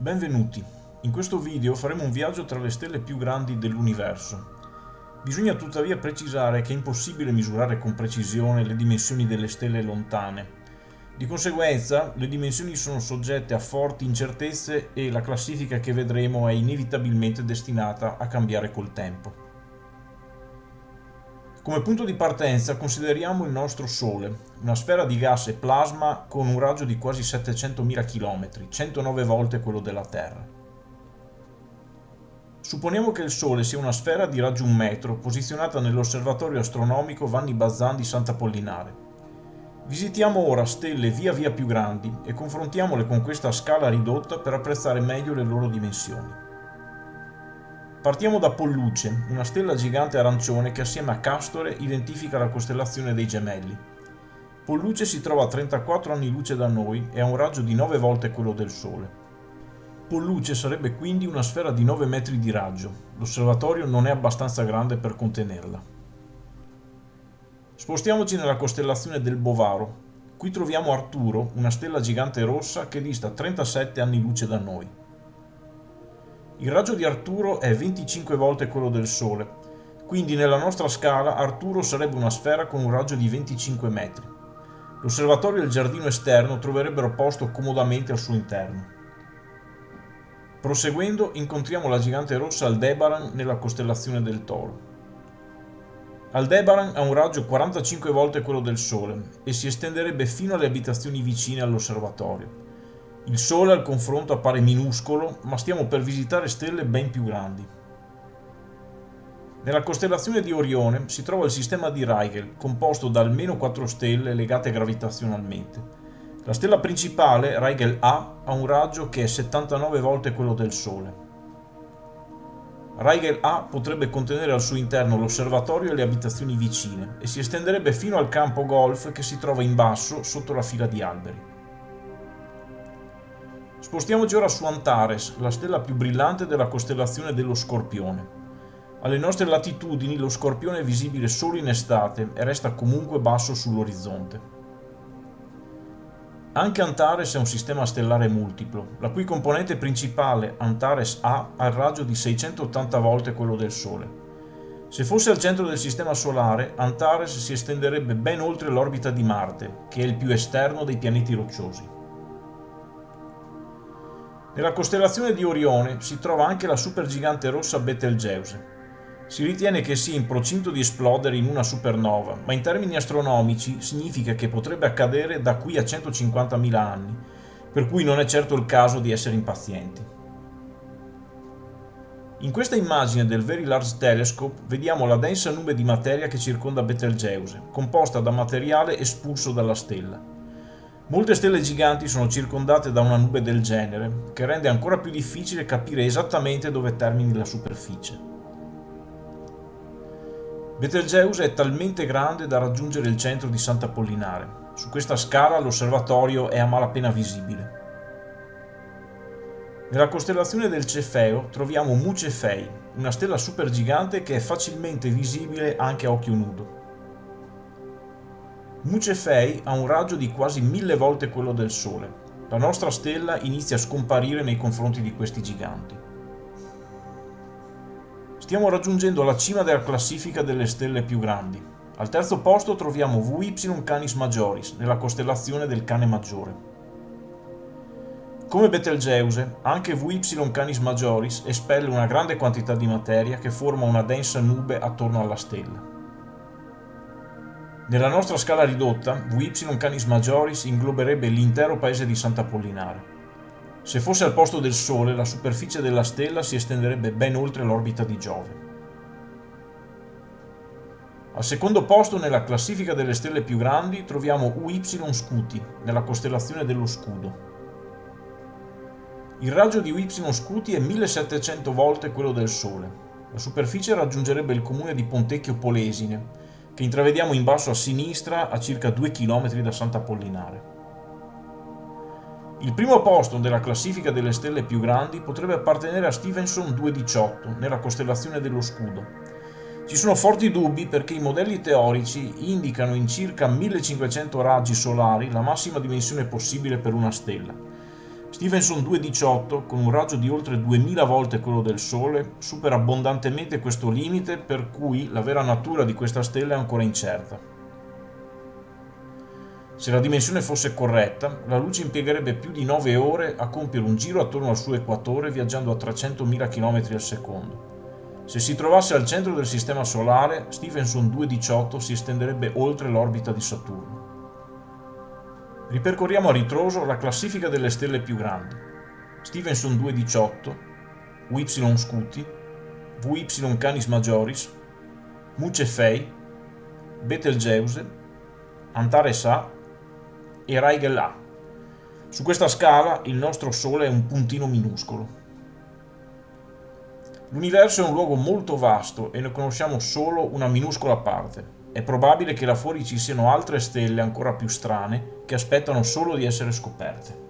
Benvenuti! In questo video faremo un viaggio tra le stelle più grandi dell'universo. Bisogna tuttavia precisare che è impossibile misurare con precisione le dimensioni delle stelle lontane. Di conseguenza, le dimensioni sono soggette a forti incertezze e la classifica che vedremo è inevitabilmente destinata a cambiare col tempo. Come punto di partenza consideriamo il nostro Sole, una sfera di gas e plasma con un raggio di quasi 700.000 km, 109 volte quello della Terra. Supponiamo che il Sole sia una sfera di raggio 1 metro posizionata nell'osservatorio astronomico Vanni Bazan di Sant'Apollinare. Visitiamo ora stelle via via più grandi e confrontiamole con questa scala ridotta per apprezzare meglio le loro dimensioni. Partiamo da Polluce, una stella gigante arancione che assieme a Castore identifica la costellazione dei Gemelli. Polluce si trova a 34 anni luce da noi e ha un raggio di 9 volte quello del Sole. Polluce sarebbe quindi una sfera di 9 metri di raggio. L'osservatorio non è abbastanza grande per contenerla. Spostiamoci nella costellazione del Bovaro. Qui troviamo Arturo, una stella gigante rossa che dista 37 anni luce da noi. Il raggio di Arturo è 25 volte quello del Sole, quindi nella nostra scala Arturo sarebbe una sfera con un raggio di 25 metri. L'osservatorio e il giardino esterno troverebbero posto comodamente al suo interno. Proseguendo incontriamo la gigante rossa Aldebaran nella costellazione del Toro. Aldebaran ha un raggio 45 volte quello del Sole e si estenderebbe fino alle abitazioni vicine all'osservatorio. Il Sole al confronto appare minuscolo, ma stiamo per visitare stelle ben più grandi. Nella costellazione di Orione si trova il sistema di Rigel, composto da almeno 4 stelle legate gravitazionalmente. La stella principale, Rigel A, ha un raggio che è 79 volte quello del Sole. Rigel A potrebbe contenere al suo interno l'osservatorio e le abitazioni vicine e si estenderebbe fino al campo golf che si trova in basso sotto la fila di alberi. Spostiamoci ora su Antares, la stella più brillante della costellazione dello Scorpione. Alle nostre latitudini lo Scorpione è visibile solo in estate e resta comunque basso sull'orizzonte. Anche Antares è un sistema stellare multiplo, la cui componente principale, Antares A, ha il raggio di 680 volte quello del Sole. Se fosse al centro del sistema solare, Antares si estenderebbe ben oltre l'orbita di Marte, che è il più esterno dei pianeti rocciosi. Nella costellazione di Orione si trova anche la supergigante rossa Betelgeuse. Si ritiene che sia in procinto di esplodere in una supernova, ma in termini astronomici significa che potrebbe accadere da qui a 150.000 anni, per cui non è certo il caso di essere impazienti. In questa immagine del Very Large Telescope vediamo la densa nube di materia che circonda Betelgeuse, composta da materiale espulso dalla stella. Molte stelle giganti sono circondate da una nube del genere, che rende ancora più difficile capire esattamente dove termini la superficie. Betelgeuse è talmente grande da raggiungere il centro di Sant'Apollinare. Su questa scala l'osservatorio è a malapena visibile. Nella costellazione del Cefeo troviamo Mu Cefei, una stella supergigante che è facilmente visibile anche a occhio nudo. Mucefei ha un raggio di quasi mille volte quello del Sole. La nostra stella inizia a scomparire nei confronti di questi giganti. Stiamo raggiungendo la cima della classifica delle stelle più grandi. Al terzo posto troviamo VY Canis Majoris, nella costellazione del Cane Maggiore. Come Betelgeuse, anche VY Canis Majoris espelle una grande quantità di materia che forma una densa nube attorno alla stella. Nella nostra scala ridotta, Vy Canis Majoris ingloberebbe l'intero paese di Sant'Apollinare. Se fosse al posto del Sole, la superficie della stella si estenderebbe ben oltre l'orbita di Giove. Al secondo posto nella classifica delle stelle più grandi troviamo UY Scuti, nella costellazione dello Scudo. Il raggio di UY Scuti è 1700 volte quello del Sole. La superficie raggiungerebbe il comune di Pontecchio Polesine, che intravediamo in basso a sinistra a circa 2 km da Sant'Apollinare. Il primo posto della classifica delle stelle più grandi potrebbe appartenere a Stevenson 218, nella costellazione dello Scudo. Ci sono forti dubbi perché i modelli teorici indicano in circa 1500 raggi solari la massima dimensione possibile per una stella, Stevenson 2.18, con un raggio di oltre 2000 volte quello del Sole, supera abbondantemente questo limite per cui la vera natura di questa stella è ancora incerta. Se la dimensione fosse corretta, la luce impiegherebbe più di 9 ore a compiere un giro attorno al suo equatore viaggiando a 300.000 km al secondo. Se si trovasse al centro del Sistema Solare, Stephenson 2.18 si estenderebbe oltre l'orbita di Saturno. Ripercorriamo a ritroso la classifica delle stelle più grandi. Stevenson 218, VY Scuti, VY Canis Majoris, Muce Fei, Betelgeuse, Antares A e Rigel A. Su questa scala il nostro Sole è un puntino minuscolo. L'universo è un luogo molto vasto e ne conosciamo solo una minuscola parte. È probabile che là fuori ci siano altre stelle ancora più strane che aspettano solo di essere scoperte.